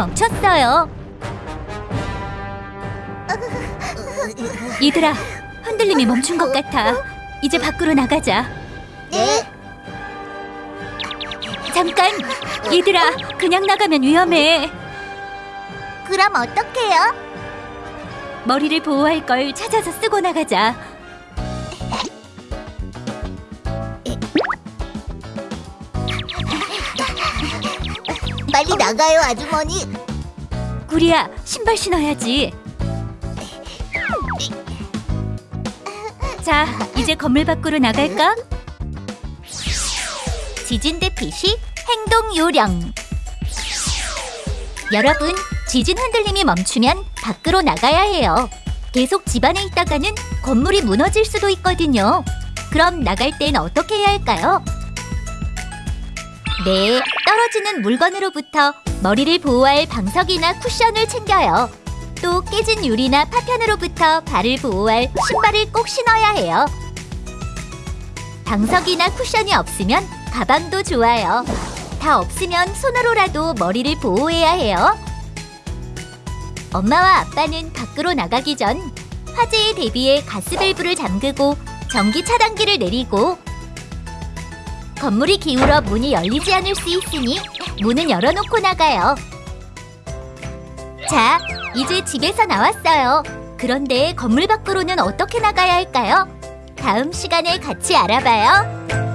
멈췄어요. 얘들아, 흔들림이 멈춘 것 같아. 이제 밖으로 나가자. 네. 잠깐! 얘들아, 그냥 나가면 위험해. 그럼 어떡해요? 머리를 보호할 걸 찾아서 쓰고 나가자. 빨리 나가요, 아주머니. 구리야, 신발 신어야지. 자, 이제 건물 밖으로 나갈까? 지진 대피시 행동 요령. 여러분, 지진 흔들림이 멈추면 밖으로 나가야 해요. 계속 집 안에 있다가는 건물이 무너질 수도 있거든요. 그럼 나갈 땐 어떻게 해야 할까요? 네, 떨어지는 물건으로부터 머리를 보호할 방석이나 쿠션을 챙겨요. 또 깨진 유리나 파편으로부터 발을 보호할 신발을 꼭 신어야 해요. 방석이나 쿠션이 없으면 가방도 좋아요. 다 없으면 손으로라도 머리를 보호해야 해요. 엄마와 아빠는 밖으로 나가기 전 화재에 대비해 가스밸브를 잠그고 전기 차단기를 내리고 건물이 기울어 문이 열리지 않을 수 있으니 문은 열어놓고 나가요. 자, 이제 집에서 나왔어요. 그런데 건물 밖으로는 어떻게 나가야 할까요? 다음 시간에 같이 알아봐요.